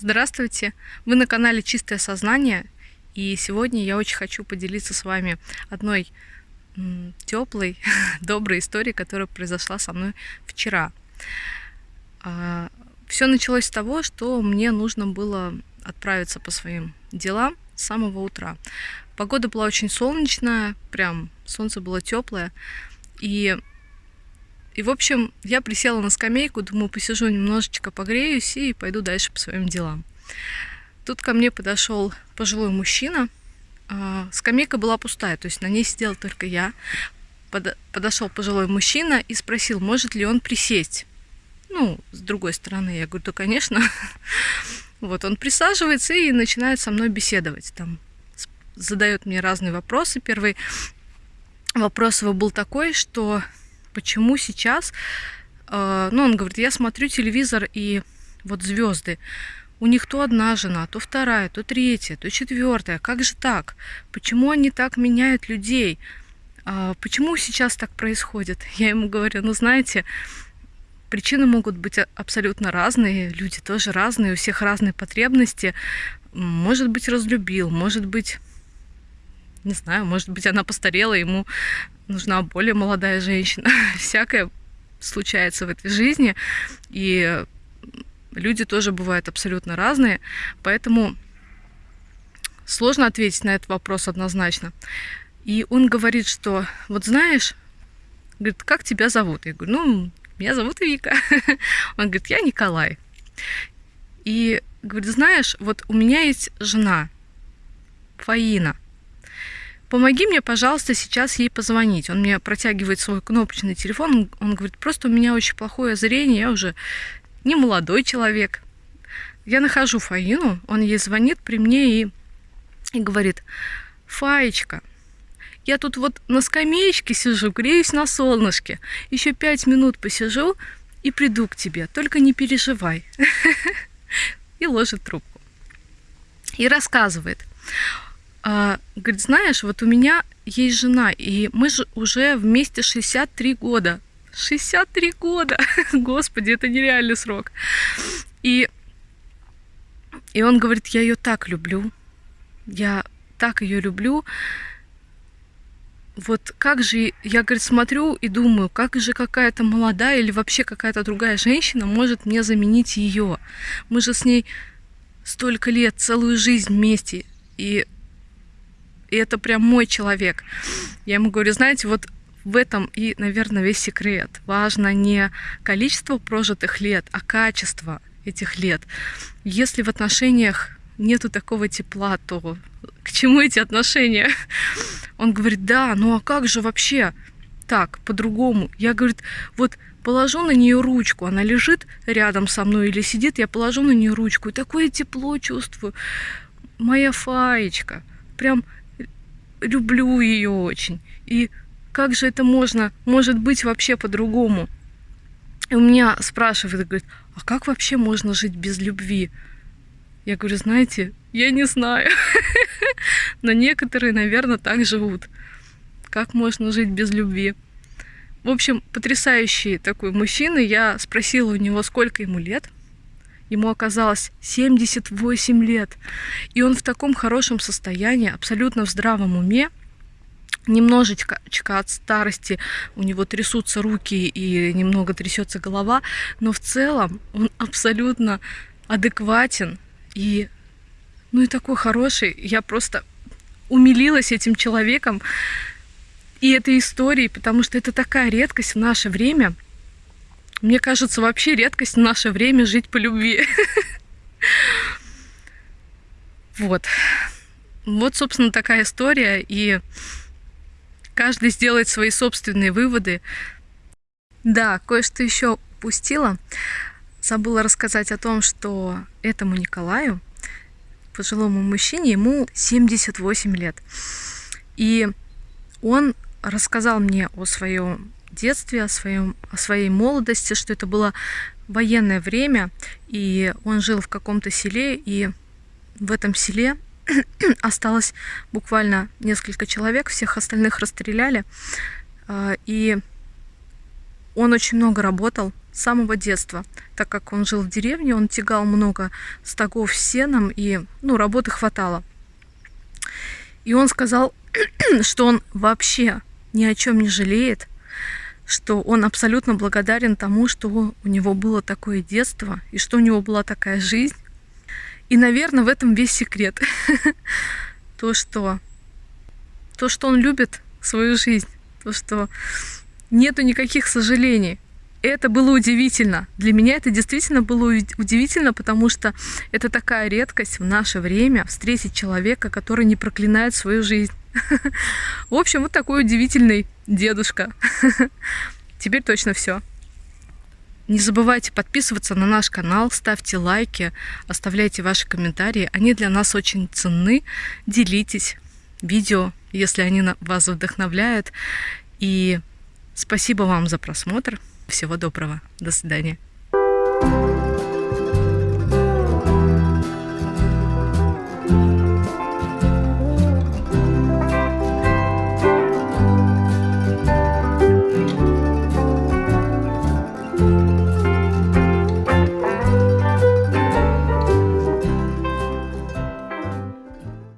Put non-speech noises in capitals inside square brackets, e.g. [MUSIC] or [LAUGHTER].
Здравствуйте! Вы на канале Чистое Сознание, и сегодня я очень хочу поделиться с вами одной теплой, [LAUGHS] доброй историей, которая произошла со мной вчера. А, Все началось с того, что мне нужно было отправиться по своим делам с самого утра. Погода была очень солнечная, прям солнце было теплое, и и, в общем, я присела на скамейку, думаю, посижу немножечко, погреюсь и пойду дальше по своим делам. Тут ко мне подошел пожилой мужчина. А, скамейка была пустая, то есть на ней сидела только я. Подошел пожилой мужчина и спросил, может ли он присесть. Ну, с другой стороны, я говорю, да, конечно. [LAUGHS] Вот, он присаживается и начинает со мной беседовать. Там задает мне разные вопросы. Первый вопрос его был такой, что почему сейчас, э, ну, он говорит, я смотрю телевизор и вот звезды, у них то одна жена, то вторая, то третья, то четвертая. Как же так? Почему они так меняют людей? А почему сейчас так происходит? [LAUGHS] Я ему говорю, ну знаете, причины могут быть абсолютно разные, люди тоже разные, у всех разные потребности. Может быть, разлюбил, может быть, не знаю, может быть, она постарела, ему нужна более молодая женщина. [LAUGHS] Всякое случается в этой жизни, и люди тоже бывают абсолютно разные, поэтому сложно ответить на этот вопрос однозначно. И он говорит, что вот знаешь, говорит, как тебя зовут? Я говорю, ну, меня зовут Вика. [LAUGHS] Он говорит, я Николай. И говорит, знаешь, вот у меня есть жена, Фаина – помоги мне, пожалуйста, сейчас ей позвонить. Он мне протягивает свой кнопочный телефон, он говорит, просто у меня очень плохое зрение, я уже не молодой человек. Я нахожу Фаину, он ей звонит при мне и, и говорит, Фаечка, я тут вот на скамеечке сижу, греюсь на солнышке, еще пять минут посижу и приду к тебе, только не переживай. [LAUGHS] И ложит трубку. И рассказывает. А, говорит, знаешь, вот у меня есть жена, и мы же уже вместе 63 года. 63 года! [LAUGHS] Господи, это нереальный срок. И, и он говорит, я ее так люблю. Я так ее люблю. Вот как же, я, говорит, смотрю и думаю, как же какая-то молодая или вообще какая-то другая женщина может мне заменить ее. Мы же с ней столько лет, целую жизнь вместе. И и это прям мой человек. Я ему говорю, знаете, вот в этом и, наверное, весь секрет. Важно не количество прожитых лет, а качество этих лет. Если в отношениях нету такого тепла, то к чему эти отношения? Он говорит, да, ну а как же вообще так, по-другому? Я, говорит, вот положу на нее ручку, она лежит рядом со мной или сидит, я положу на нее ручку, и такое тепло чувствую. Моя фаечка. Прям люблю ее очень. И как же это можно, может быть вообще по-другому? И у меня спрашивают, говорит, а как вообще можно жить без любви? Я говорю, знаете, я не знаю. [LAUGHS] Но некоторые, наверное, так живут. Как можно жить без любви? В общем, потрясающий такой мужчина. Я спросила у него, сколько ему лет. Ему оказалось 78 лет. И он в таком хорошем состоянии, абсолютно в здравом уме. Немножечко от старости у него трясутся руки и немного трясется голова, но в целом он [LAUGHS] абсолютно адекватен и ну и такой хороший. Я просто умилилась этим человеком и этой историей, потому что это такая редкость в наше время – мне кажется, вообще редкость в наше время жить по любви. Вот. Вот, собственно, такая история. И каждый сделает свои собственные выводы. Да, кое-что еще упустила. Забыла рассказать о том, что этому Николаю, пожилому мужчине, ему 78 лет. И он рассказал мне о своем детстве, о, своем, о своей молодости, что это было военное время, и он жил в каком-то селе, и в этом селе [CLEARS THROAT] осталось буквально несколько человек, всех остальных расстреляли, а, и он очень много работал, с самого детства. Так как он жил в деревне, он тягал много стогов сеном, и ну, работы хватало. И он сказал, [CLEARS THROAT] что он вообще ни о чем не жалеет, что он абсолютно благодарен тому, что у него было такое детство, и что у него была такая жизнь. И, наверное, в этом весь секрет. [LAUGHS] То, что, то, что он любит свою жизнь, то, что нету никаких сожалений. Это было удивительно. Для меня это действительно было удивительно, потому что это такая редкость в наше время встретить человека, который не проклинает свою жизнь. [LAUGHS] В общем, вот такой удивительный дедушка. [LAUGHS] Теперь точно все. Не забывайте подписываться на наш канал, ставьте лайки, оставляйте ваши комментарии. Они для нас очень ценны. Делитесь видео, если они вас вдохновляют. И спасибо вам за просмотр. Всего доброго. До свидания.